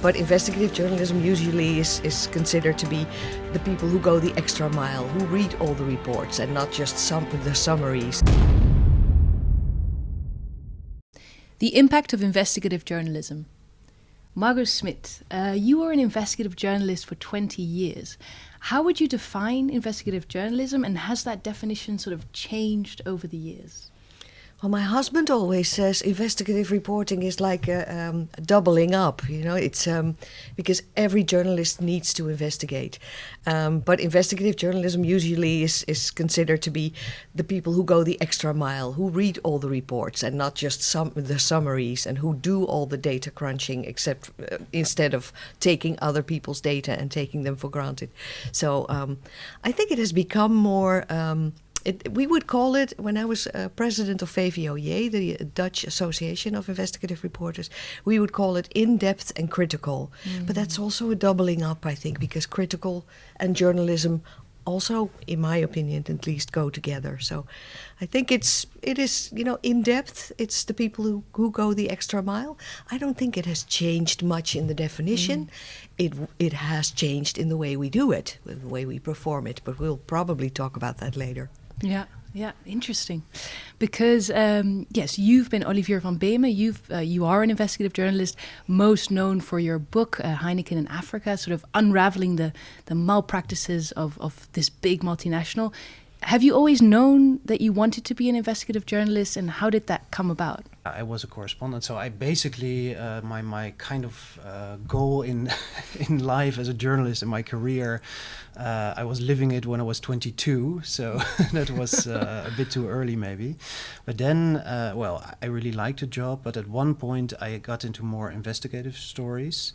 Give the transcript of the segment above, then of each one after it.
But investigative journalism usually is, is considered to be the people who go the extra mile, who read all the reports and not just some the summaries. The impact of investigative journalism. Margo Smit, uh, you were an investigative journalist for 20 years. How would you define investigative journalism, and has that definition sort of changed over the years? Well, my husband always says investigative reporting is like um, doubling up. You know, it's um, because every journalist needs to investigate. Um, but investigative journalism usually is, is considered to be the people who go the extra mile, who read all the reports and not just some the summaries, and who do all the data crunching, except uh, instead of taking other people's data and taking them for granted. So um, I think it has become more um, it, we would call it, when I was uh, president of VVOJ, the Dutch Association of Investigative Reporters, we would call it in depth and critical. Mm. But that's also a doubling up, I think, because critical and journalism also, in my opinion, at least go together. So I think it's it is you know in depth. It's the people who, who go the extra mile. I don't think it has changed much in the definition. Mm. It it has changed in the way we do it, the way we perform it. But we'll probably talk about that later. Yeah. Yeah, interesting. Because um, yes, you've been Olivier van Beemen. You've uh, you are an investigative journalist, most known for your book uh, Heineken in Africa, sort of unraveling the the malpractices of of this big multinational. Have you always known that you wanted to be an investigative journalist, and how did that come about? I was a correspondent, so I basically uh, my my kind of uh, goal in in life as a journalist in my career, uh, I was living it when I was 22, so that was uh, a bit too early maybe. But then, uh, well, I really liked the job, but at one point I got into more investigative stories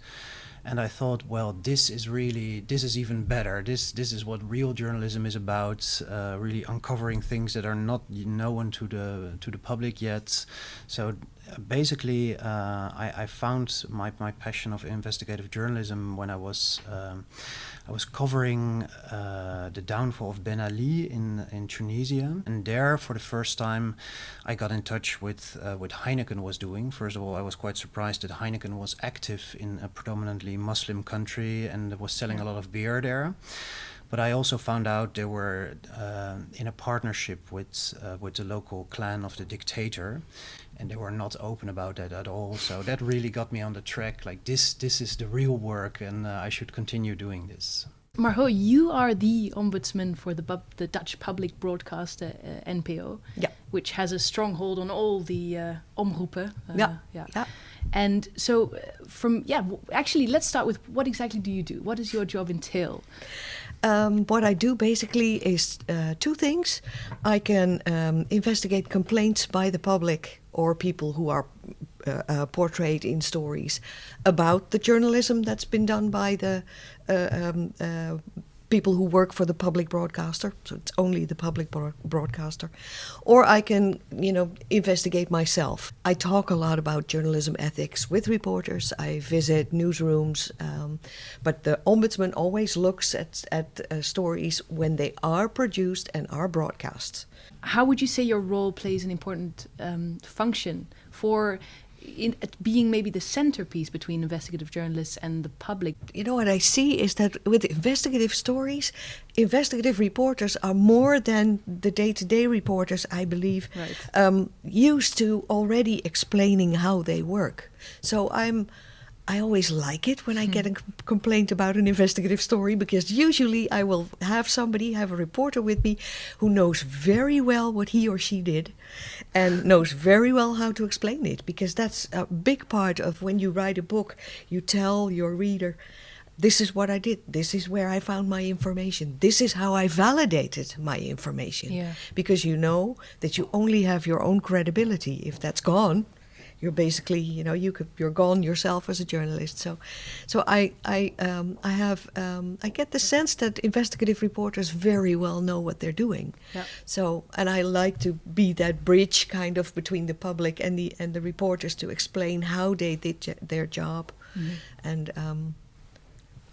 and I thought, well, this is really this is even better. This this is what real journalism is about, uh, really uncovering things that are not known to the to the public yet. So basically, uh, I, I, found my, my passion of investigative journalism when I was um, I was covering uh, the downfall of Ben Ali in in Tunisia, and there for the first time, I got in touch with uh, what Heineken was doing. First of all, I was quite surprised that Heineken was active in a predominantly Muslim country and was selling a lot of beer there. But I also found out they were uh, in a partnership with uh, with the local clan of the dictator, and they were not open about that at all. So that really got me on the track. Like this, this is the real work, and uh, I should continue doing this. Margo, you are the ombudsman for the the Dutch public broadcaster uh, NPO, yeah. which has a stronghold on all the uh, omroepen. Uh, yeah. yeah. yeah. And so, uh, from yeah, actually, let's start with what exactly do you do? What does your job entail? Um, what I do basically is uh, two things. I can um, investigate complaints by the public or people who are uh, uh, portrayed in stories about the journalism that's been done by the uh, um, uh, people who work for the public broadcaster, so it's only the public broadcaster, or I can, you know, investigate myself. I talk a lot about journalism ethics with reporters. I visit newsrooms, um, but the ombudsman always looks at at uh, stories when they are produced and are broadcast. How would you say your role plays an important um, function for in being maybe the centerpiece between investigative journalists and the public. You know what I see is that with investigative stories, investigative reporters are more than the day-to-day reporters, I believe, right. um, used to already explaining how they work. So I'm I always like it when I get hmm. a complaint about an investigative story because usually I will have somebody, have a reporter with me who knows very well what he or she did and knows very well how to explain it because that's a big part of when you write a book. You tell your reader, this is what I did, this is where I found my information, this is how I validated my information. Yeah. Because you know that you only have your own credibility. If that's gone, you're basically you know you could you're gone yourself as a journalist so so i i um, i have um, i get the sense that investigative reporters very well know what they're doing yeah. so and i like to be that bridge kind of between the public and the and the reporters to explain how they did their job mm-hmm. and um,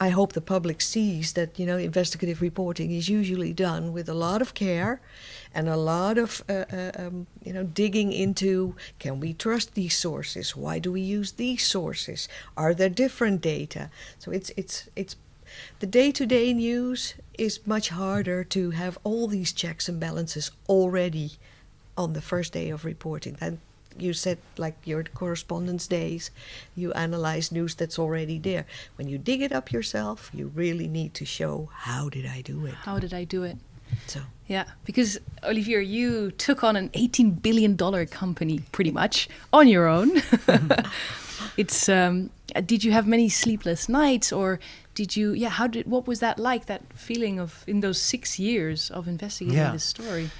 I hope the public sees that you know investigative reporting is usually done with a lot of care and a lot of uh, uh, um, you know digging into can we trust these sources? Why do we use these sources? Are there different data? So it's it's it's the day-to-day news is much harder to have all these checks and balances already on the first day of reporting you said like your correspondence days you analyze news that's already there. When you dig it up yourself you really need to show how did i do it? How did i do it? So. Yeah because olivier you took on an 18 billion dollar company pretty much on your own. It's um, did you have many sleepless nights or did you yeah how did what was that like that feeling of in those six years of investigating yeah. this story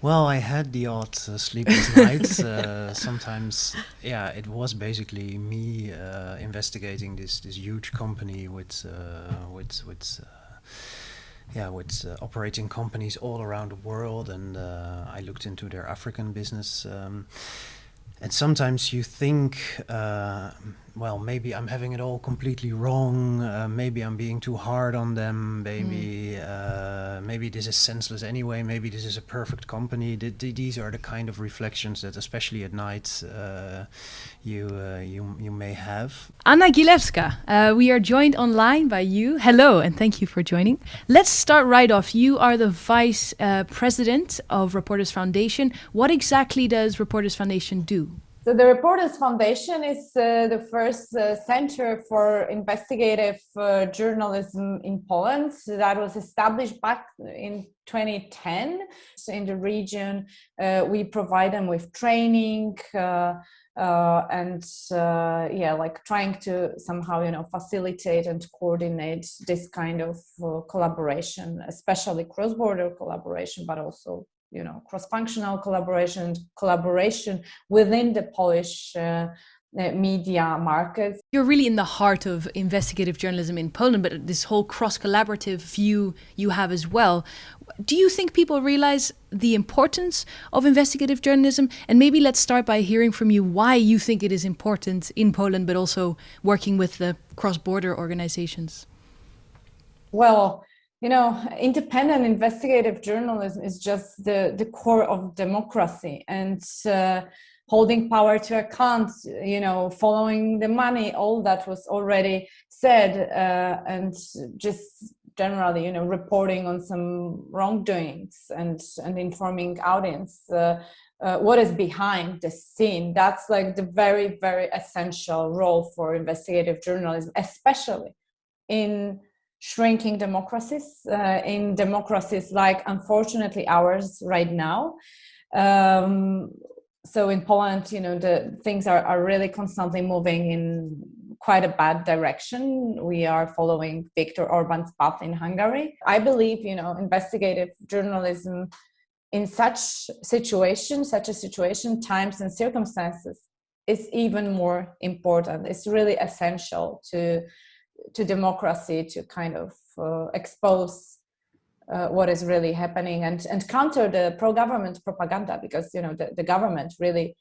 well, I had the odd uh, sleepless nights. Uh, sometimes, yeah, it was basically me uh, investigating this this huge company with uh, with with uh, yeah with uh, operating companies all around the world, and I looked into their African business. Um, and sometimes you think well, maybe I'm having it all completely wrong. Uh, maybe I'm being too hard on them. Maybe mm. uh, maybe this is senseless anyway. Maybe this is a perfect company. D these are the kind of reflections that, especially at night, uh, you uh, you you may have. Anna Gielewska, uh, we are joined online by you. Hello, and thank you for joining. Let's start right off. You are the vice uh, president of Reporters Foundation. What exactly does Reporters Foundation do? So the Reporters Foundation is uh, the first uh, center for investigative uh, journalism in Poland that was established back in 2010. So in the region, uh, we provide them with training uh, uh, and yeah, like trying to somehow, you know, facilitate and coordinate this kind of collaboration, especially cross-border collaboration, but also you know cross-functional collaboration collaboration within the polish uh, uh, media market you're really in the heart of investigative journalism in poland but this whole cross-collaborative view you have as well. Do you think people realize the importance of investigative journalism? And maybe let's start by hearing from you why you think it is important in poland but also working with the cross-border organizations. Well you know, independent investigative journalism is just the, the core of democracy and uh, holding power to account, you know, following the money, all that was already said, uh, and just generally, you know, reporting on some wrongdoings and, and informing audience uh, uh, what is behind the scene. That's like the very, very essential role for investigative journalism, especially in shrinking democracies uh, in democracies like unfortunately ours right now. Um, so in poland you know the things are, are really constantly moving in quite a bad direction. We are following viktor orban's path in hungary. I believe you know investigative journalism in such situation such a situation times and circumstances is even more important. It's really essential to to democracy to kind of uh, expose uh, what is really happening and and counter the pro-government propaganda because you know the, the government really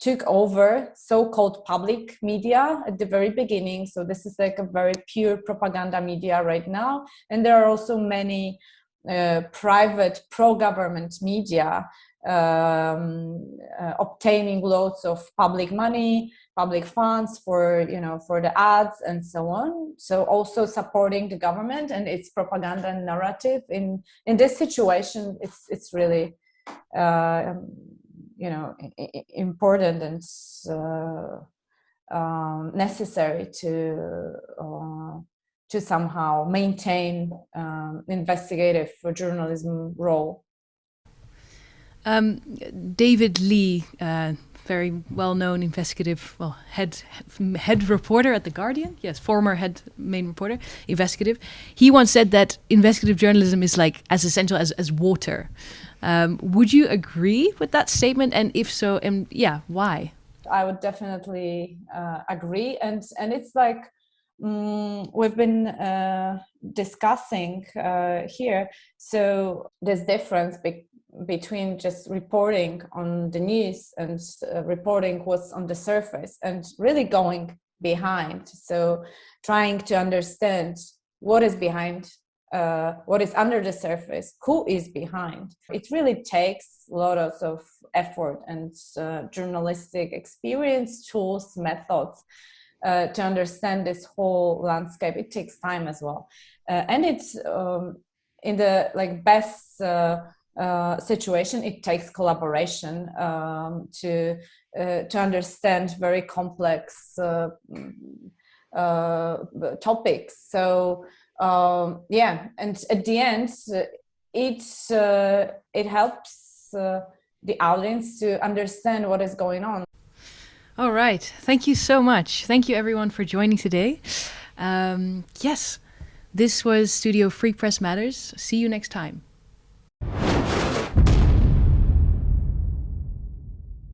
took over so-called public media at the very beginning. So this is like a very pure propaganda media right now. And there are also many uh, private pro-government media um, uh, obtaining lots of public money public funds for you know for the ads and so on. So also supporting the government and its propaganda narrative. In in this situation it's it's really uh, you know important and uh, um, necessary to uh, to somehow maintain um, investigative journalism role um, David Leigh uh, very well-known investigative, well, head head reporter at the Guardian. Yes, former head main reporter, investigative. He once said that investigative journalism is like as essential as as water. Um, would you agree with that statement? And if so, and yeah, why? I would definitely uh, agree, and and it's like um, we've been uh, discussing uh, here. So this difference be between just reporting on the news and uh, reporting what's on the surface and really going behind so trying to understand what is behind uh, what is under the surface, who is behind. It really takes a lot of effort and uh, journalistic experience, tools, methods uh, to understand this whole landscape. It takes time as well, uh, and it's um, in the like best uh, uh, situation. It takes collaboration um, to to understand very complex topics. So um, yeah and at the end it uh, it helps uh, the audience to understand what is going on. All right. Thank you so much. Thank you everyone for joining today. Um, yes this was studio free press matters. See you next time